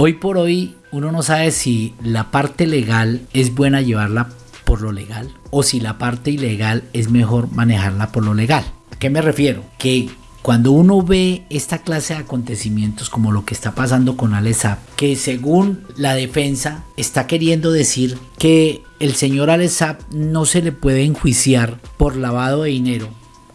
Hoy por hoy uno no sabe si la parte legal es buena llevarla por lo legal o si la parte ilegal es mejor manejarla por lo legal. ¿A qué me refiero? Que cuando uno ve esta clase de acontecimientos como lo que está pasando con Alessap, que según la defensa está queriendo decir que el señor Alessap no se le puede enjuiciar por lavado de dinero,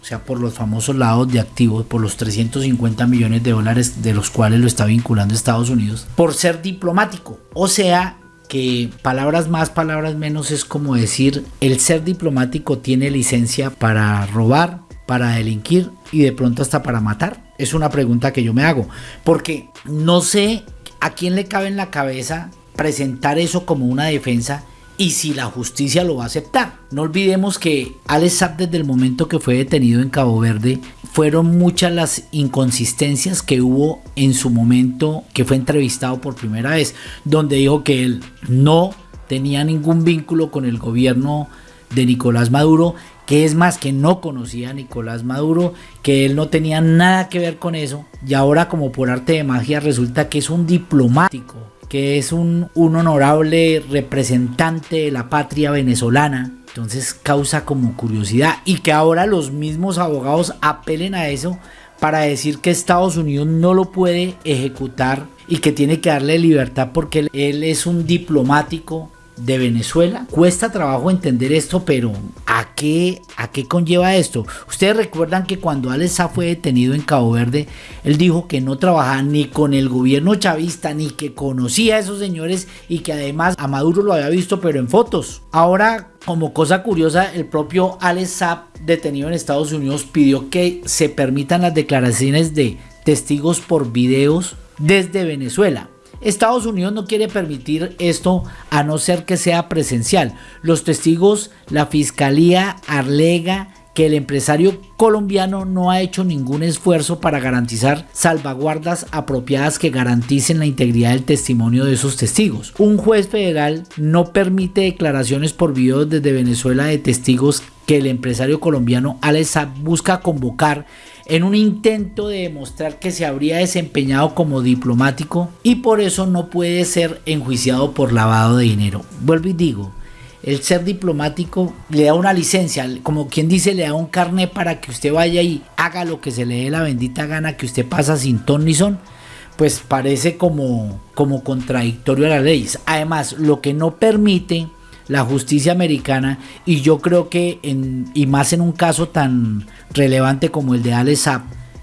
o sea, por los famosos lados de activos, por los 350 millones de dólares de los cuales lo está vinculando Estados Unidos, por ser diplomático. O sea, que palabras más, palabras menos es como decir, el ser diplomático tiene licencia para robar, para delinquir y de pronto hasta para matar. Es una pregunta que yo me hago, porque no sé a quién le cabe en la cabeza presentar eso como una defensa y si la justicia lo va a aceptar. No olvidemos que Alex Saab desde el momento que fue detenido en Cabo Verde fueron muchas las inconsistencias que hubo en su momento que fue entrevistado por primera vez, donde dijo que él no tenía ningún vínculo con el gobierno de Nicolás Maduro, que es más que no conocía a Nicolás Maduro, que él no tenía nada que ver con eso, y ahora como por arte de magia resulta que es un diplomático que es un, honorable representante de la patria venezolana. Entonces causa como curiosidad y que ahora los mismos abogados apelen a eso para decir que Estados Unidos no lo puede ejecutar y que tiene que darle libertad porque él es un diplomático de Venezuela. Cuesta trabajo entender esto, pero ¿a qué, ¿a qué conlleva esto? Ustedes recuerdan que cuando Alex fue detenido en Cabo Verde, él dijo que no trabajaba ni con el gobierno chavista, ni que conocía a esos señores y que además a Maduro lo había visto, pero en fotos. Ahora, como cosa curiosa, el propio Alex detenido en Estados Unidos, pidió que se permitan las declaraciones de testigos por videos desde Venezuela. Estados Unidos no quiere permitir esto a no ser que sea presencial. Los testigos, la fiscalía alega que el empresario colombiano no ha hecho ningún esfuerzo para garantizar salvaguardas apropiadas que garanticen la integridad del testimonio de esos testigos. Un juez federal no permite declaraciones por video desde Venezuela de testigos que el empresario colombiano Alex busca convocar en un intento de demostrar que se habría desempeñado como diplomático y por eso no puede ser enjuiciado por lavado de dinero. Vuelvo y digo, el ser diplomático le da una licencia, como quien dice, le da un carnet para que usted vaya y haga lo que se le dé la bendita gana que usted pasa sin ton ni son, pues parece como, como contradictorio a las leyes. Además, lo que no permite la justicia americana y yo creo que en, y más en un caso tan relevante como el de Alex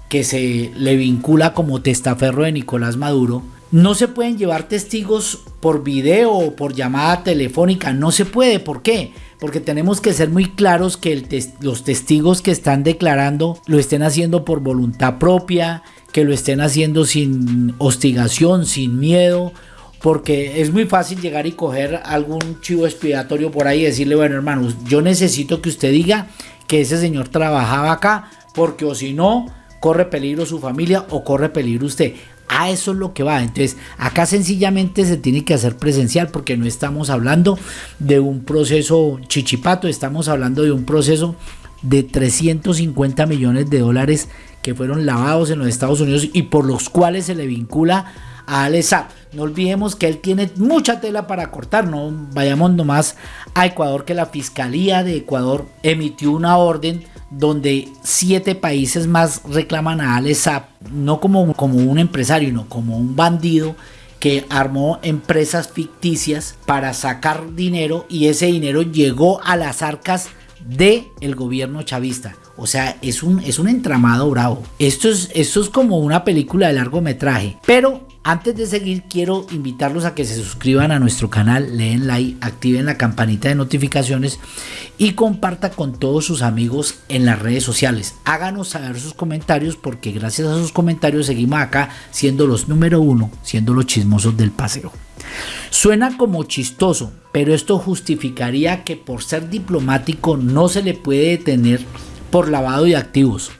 que se le vincula como testaferro de Nicolás Maduro, no se pueden llevar testigos por video o por llamada telefónica, no se puede, ¿por qué? Porque tenemos que ser muy claros que los testigos que están declarando lo estén haciendo por voluntad propia, que lo estén haciendo sin hostigación, sin miedo, porque es muy fácil llegar y coger algún chivo expiatorio por ahí y decirle, bueno hermanos, yo necesito que usted diga que ese señor trabajaba acá, porque o si no, corre peligro su familia o corre peligro usted. A eso es lo que va. Entonces, acá sencillamente se tiene que hacer presencial porque no estamos hablando de un proceso chichipato, estamos hablando de un proceso de 350 millones de dólares que fueron lavados en los Estados Unidos y por los cuales se le vincula a Alessap. No olvidemos que él tiene mucha tela para cortar, no vayamos nomás a Ecuador que la Fiscalía de Ecuador emitió una orden donde siete países más reclaman a Alessap no como, como un empresario, sino como un bandido que armó empresas ficticias para sacar dinero y ese dinero llegó a las arcas del el gobierno chavista. O sea, es un, es un entramado bravo. Esto es, esto es como una película de largometraje. Pero antes de seguir, quiero invitarlos a que se suscriban a nuestro canal, leen like, activen la campanita de notificaciones y comparta con todos sus amigos en las redes sociales. Háganos saber sus comentarios porque gracias a sus comentarios seguimos acá siendo los número uno, siendo los chismosos del paseo. Suena como chistoso, pero esto justificaría que por ser diplomático no se le puede detener por lavado de activos.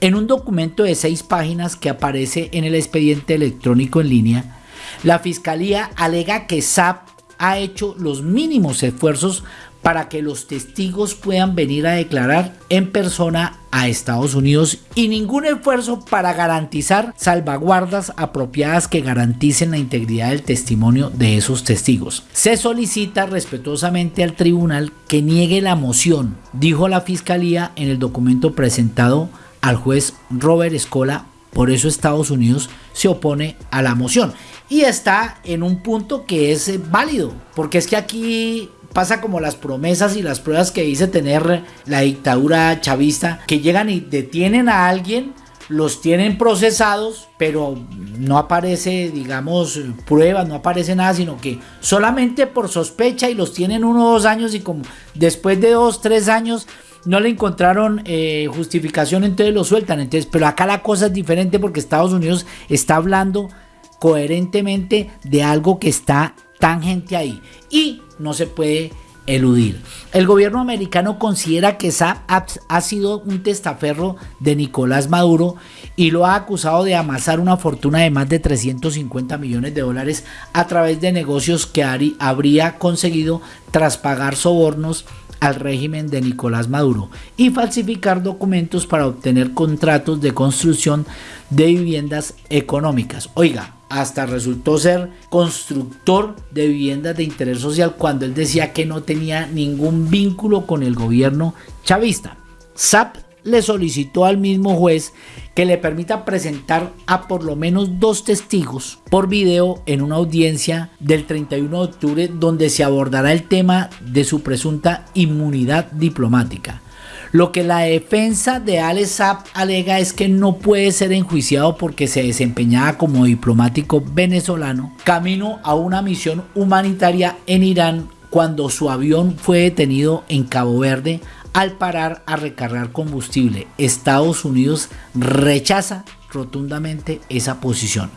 En un documento de seis páginas que aparece en el expediente electrónico en línea, la Fiscalía alega que SAP ha hecho los mínimos esfuerzos para que los testigos puedan venir a declarar en persona a Estados Unidos y ningún esfuerzo para garantizar salvaguardas apropiadas que garanticen la integridad del testimonio de esos testigos. Se solicita respetuosamente al tribunal que niegue la moción, dijo la Fiscalía en el documento presentado al juez Robert Escola. Por eso Estados Unidos se opone a la moción. Y está en un punto que es eh, válido, porque es que aquí pasa como las promesas y las pruebas que dice tener la dictadura chavista, que llegan y detienen a alguien, los tienen procesados, pero no aparece, digamos, pruebas, no aparece nada, sino que solamente por sospecha y los tienen uno o dos años y como después de dos, tres años no le encontraron eh, justificación, entonces lo sueltan. Entonces, pero acá la cosa es diferente porque Estados Unidos está hablando coherentemente de algo que está tangente ahí y no se puede eludir. El gobierno americano considera que Saab ha sido un testaferro de Nicolás Maduro y lo ha acusado de amasar una fortuna de más de 350 millones de dólares a través de negocios que habría conseguido tras pagar sobornos al régimen de Nicolás Maduro y falsificar documentos para obtener contratos de construcción de viviendas económicas. Oiga, hasta resultó ser constructor de viviendas de interés social cuando él decía que no tenía ningún vínculo con el gobierno chavista. SAP le solicitó al mismo juez que le permita presentar a por lo menos dos testigos por video en una audiencia del 31 de octubre donde se abordará el tema de su presunta inmunidad diplomática. Lo que la defensa de Al Saab alega es que no puede ser enjuiciado porque se desempeñaba como diplomático venezolano camino a una misión humanitaria en Irán cuando su avión fue detenido en Cabo Verde al parar a recargar combustible. Estados Unidos rechaza rotundamente esa posición.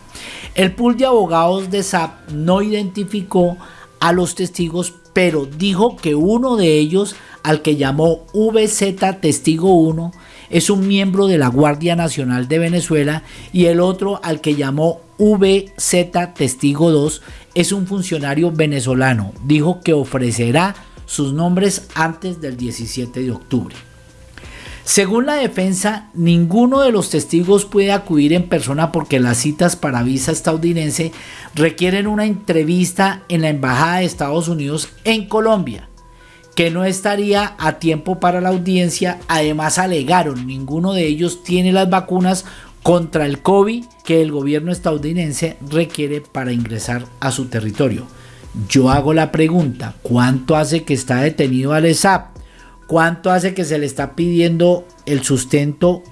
El pool de abogados de SAP no identificó a los testigos, pero dijo que uno de ellos al que llamó VZ Testigo 1 es un miembro de la Guardia Nacional de Venezuela y el otro al que llamó VZ Testigo 2 es un funcionario venezolano. Dijo que ofrecerá sus nombres antes del 17 de octubre. Según la defensa, ninguno de los testigos puede acudir en persona porque las citas para visa estadounidense requieren una entrevista en la Embajada de Estados Unidos en Colombia que no estaría a tiempo para la audiencia. Además alegaron, ninguno de ellos tiene las vacunas contra el COVID que el gobierno estadounidense requiere para ingresar a su territorio. Yo hago la pregunta, ¿cuánto hace que está detenido al ESAP? ¿Cuánto hace que se le está pidiendo el sustento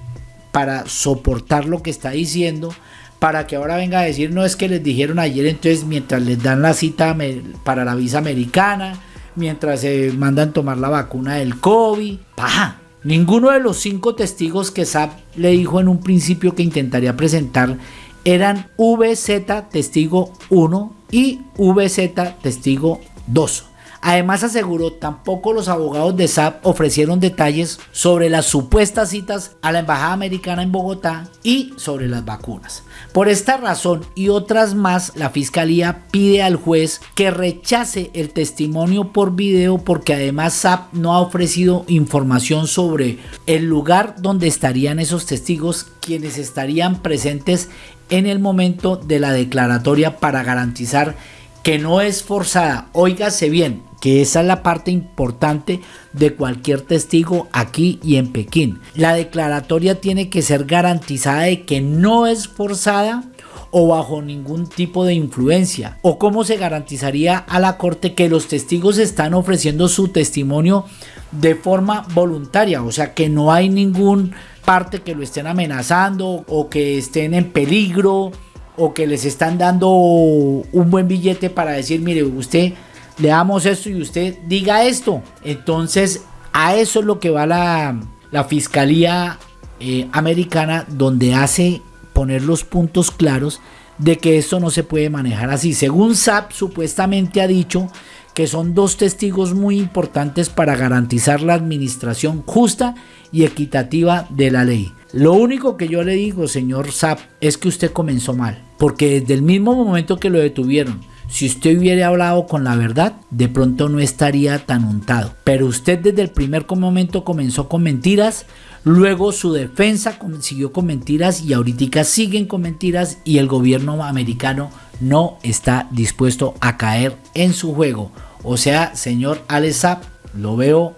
para soportar lo que está diciendo? Para que ahora venga a decir, no es que les dijeron ayer, entonces mientras les dan la cita para la visa americana, mientras se mandan tomar la vacuna del COVID. ¡Paja! Ninguno de los cinco testigos que SAP le dijo en un principio que intentaría presentar eran VZ testigo 1 y VZ testigo 2. Además aseguró, tampoco los abogados de SAP ofrecieron detalles sobre las supuestas citas a la Embajada Americana en Bogotá y sobre las vacunas. Por esta razón y otras más, la Fiscalía pide al juez que rechace el testimonio por video porque además SAP no ha ofrecido información sobre el lugar donde estarían esos testigos quienes estarían presentes en el momento de la declaratoria para garantizar que no es forzada. Óigase bien, que esa es la parte importante de cualquier testigo aquí y en Pekín. La declaratoria tiene que ser garantizada de que no es forzada o bajo ningún tipo de influencia? ¿O cómo se garantizaría a la corte que los testigos están ofreciendo su testimonio de forma voluntaria? O sea, que no hay ningún parte que lo estén amenazando o que estén en peligro o que les están dando un buen billete para decir, mire, usted le damos esto y usted diga esto. Entonces, a eso es lo que va la, Fiscalía eh, Americana, donde hace poner los puntos claros de que esto no se puede manejar así. Según SAP, supuestamente ha dicho que son dos testigos muy importantes para garantizar la administración justa y equitativa de la ley. Lo único que yo le digo, señor SAP, es que usted comenzó mal, porque desde el mismo momento que lo detuvieron, si usted hubiera hablado con la verdad, de pronto no estaría tan untado. Pero usted desde el primer momento comenzó con mentiras, Luego su defensa siguió con mentiras y ahorita siguen con mentiras y el gobierno americano no está dispuesto a caer en su juego. O sea, señor Alessap, lo veo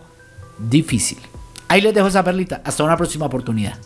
difícil. Ahí les dejo esa perlita. Hasta una próxima oportunidad.